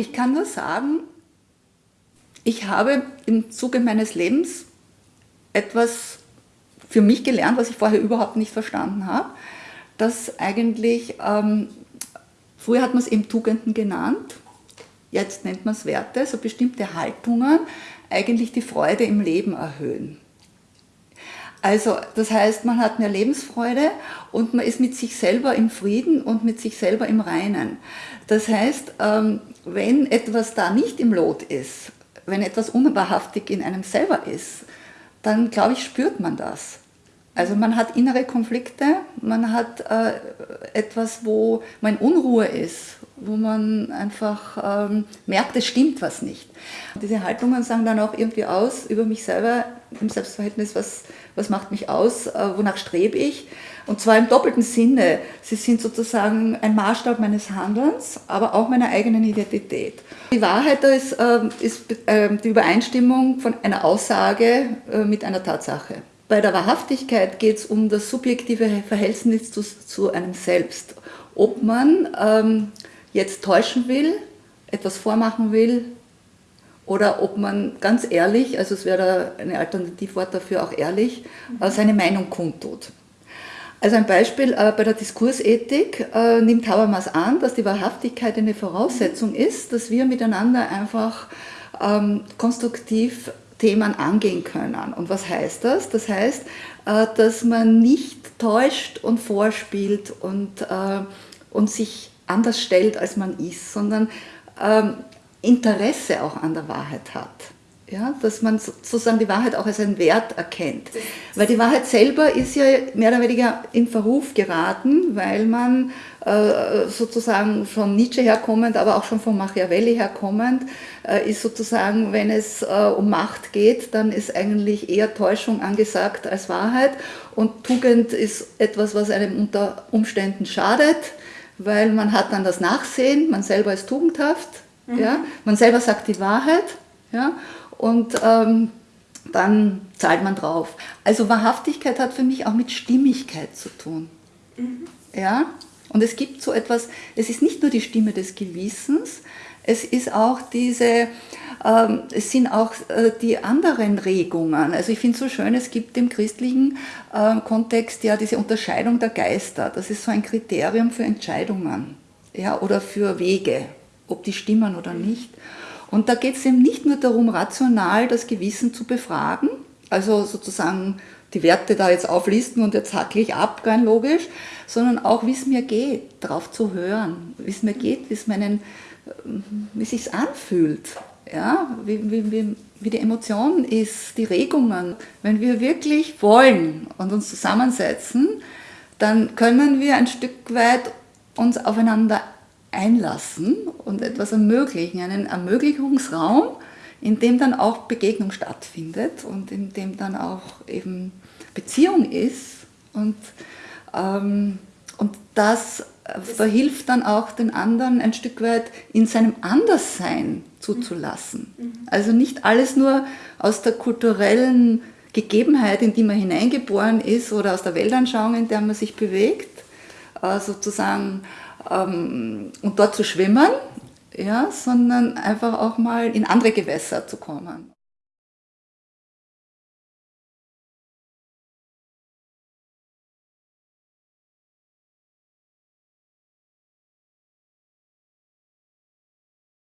Ich kann nur sagen, ich habe im Zuge meines Lebens etwas für mich gelernt, was ich vorher überhaupt nicht verstanden habe, dass eigentlich, ähm, früher hat man es eben Tugenden genannt, jetzt nennt man es Werte, so bestimmte Haltungen eigentlich die Freude im Leben erhöhen. Also das heißt, man hat mehr Lebensfreude und man ist mit sich selber im Frieden und mit sich selber im Reinen. Das heißt, ähm, wenn etwas da nicht im Lot ist, wenn etwas unwahrhaftig in einem selber ist, dann glaube ich, spürt man das. Also man hat innere Konflikte, man hat äh, etwas, wo man in Unruhe ist, wo man einfach ähm, merkt, es stimmt was nicht. Diese Haltungen sagen dann auch irgendwie aus über mich selber im Selbstverhältnis, was, was macht mich aus, äh, wonach strebe ich. Und zwar im doppelten Sinne. Sie sind sozusagen ein Maßstab meines Handelns, aber auch meiner eigenen Identität. Die Wahrheit ist, äh, ist äh, die Übereinstimmung von einer Aussage äh, mit einer Tatsache. Bei der Wahrhaftigkeit geht es um das subjektive Verhältnis zu, zu einem Selbst. Ob man ähm, jetzt täuschen will, etwas vormachen will oder ob man ganz ehrlich, also es wäre ein Alternativwort dafür auch ehrlich, äh, seine Meinung kundtut. Also ein Beispiel äh, bei der Diskursethik äh, nimmt Habermas an, dass die Wahrhaftigkeit eine Voraussetzung ist, dass wir miteinander einfach ähm, konstruktiv Themen angehen können. Und was heißt das? Das heißt, dass man nicht täuscht und vorspielt und, und sich anders stellt, als man ist, sondern ähm, Interesse auch an der Wahrheit hat. Ja, dass man sozusagen die Wahrheit auch als einen Wert erkennt. Weil die Wahrheit selber ist ja mehr oder weniger in Verruf geraten, weil man äh, sozusagen von Nietzsche herkommend, aber auch schon von Machiavelli herkommend, äh, ist sozusagen, wenn es äh, um Macht geht, dann ist eigentlich eher Täuschung angesagt als Wahrheit. Und Tugend ist etwas, was einem unter Umständen schadet weil man hat dann das Nachsehen, man selber ist tugendhaft, mhm. ja, man selber sagt die Wahrheit ja, und ähm, dann zahlt man drauf. Also Wahrhaftigkeit hat für mich auch mit Stimmigkeit zu tun. Mhm. Ja? Und es gibt so etwas, es ist nicht nur die Stimme des Gewissens, es ist auch diese, ähm, es sind auch äh, die anderen Regungen. Also ich finde es so schön, es gibt im christlichen äh, Kontext ja diese Unterscheidung der Geister. Das ist so ein Kriterium für Entscheidungen ja, oder für Wege, ob die stimmen oder nicht. Und da geht es eben nicht nur darum, rational das Gewissen zu befragen, also sozusagen die Werte da jetzt auflisten und jetzt hacke ich ab, rein logisch, sondern auch, wie es mir geht, darauf zu hören, wie es mir geht, wie es meinen wie sich anfühlt, ja, wie, wie, wie, wie die Emotion ist, die Regungen. Wenn wir wirklich wollen und uns zusammensetzen, dann können wir ein Stück weit uns aufeinander einlassen und etwas ermöglichen, einen Ermöglichungsraum, in dem dann auch Begegnung stattfindet und in dem dann auch eben Beziehung ist und, ähm, und das verhilft dann auch den anderen ein Stück weit in seinem Anderssein zuzulassen. Mhm. Also nicht alles nur aus der kulturellen Gegebenheit, in die man hineingeboren ist oder aus der Weltanschauung, in der man sich bewegt, äh, sozusagen ähm, und dort zu schwimmen, ja, sondern einfach auch mal in andere Gewässer zu kommen.